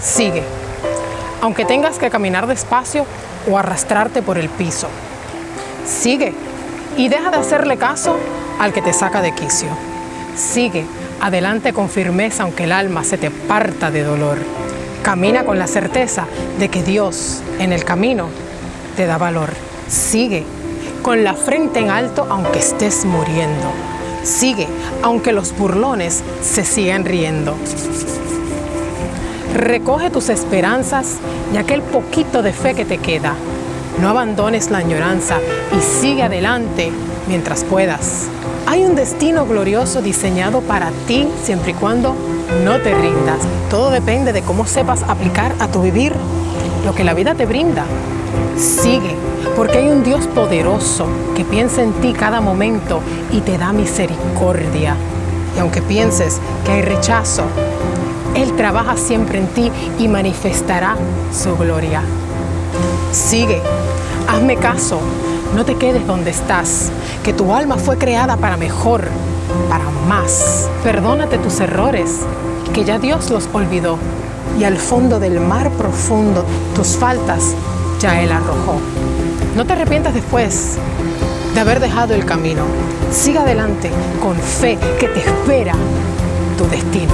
Sigue, aunque tengas que caminar despacio o arrastrarte por el piso. Sigue y deja de hacerle caso al que te saca de quicio. Sigue adelante con firmeza aunque el alma se te parta de dolor. Camina con la certeza de que Dios en el camino te da valor. Sigue con la frente en alto aunque estés muriendo. Sigue aunque los burlones se sigan riendo. Recoge tus esperanzas y aquel poquito de fe que te queda. No abandones la añoranza y sigue adelante mientras puedas. Hay un destino glorioso diseñado para ti siempre y cuando no te rindas. Todo depende de cómo sepas aplicar a tu vivir lo que la vida te brinda. Sigue, porque hay un Dios poderoso que piensa en ti cada momento y te da misericordia. Y aunque pienses que hay rechazo, Él trabaja siempre en ti y manifestará su gloria. Sigue, hazme caso, no te quedes donde estás, que tu alma fue creada para mejor, para más. Perdónate tus errores, que ya Dios los olvidó. Y al fondo del mar profundo tus faltas ya Él arrojó. No te arrepientas después de haber dejado el camino. Siga adelante con fe que te espera tu destino.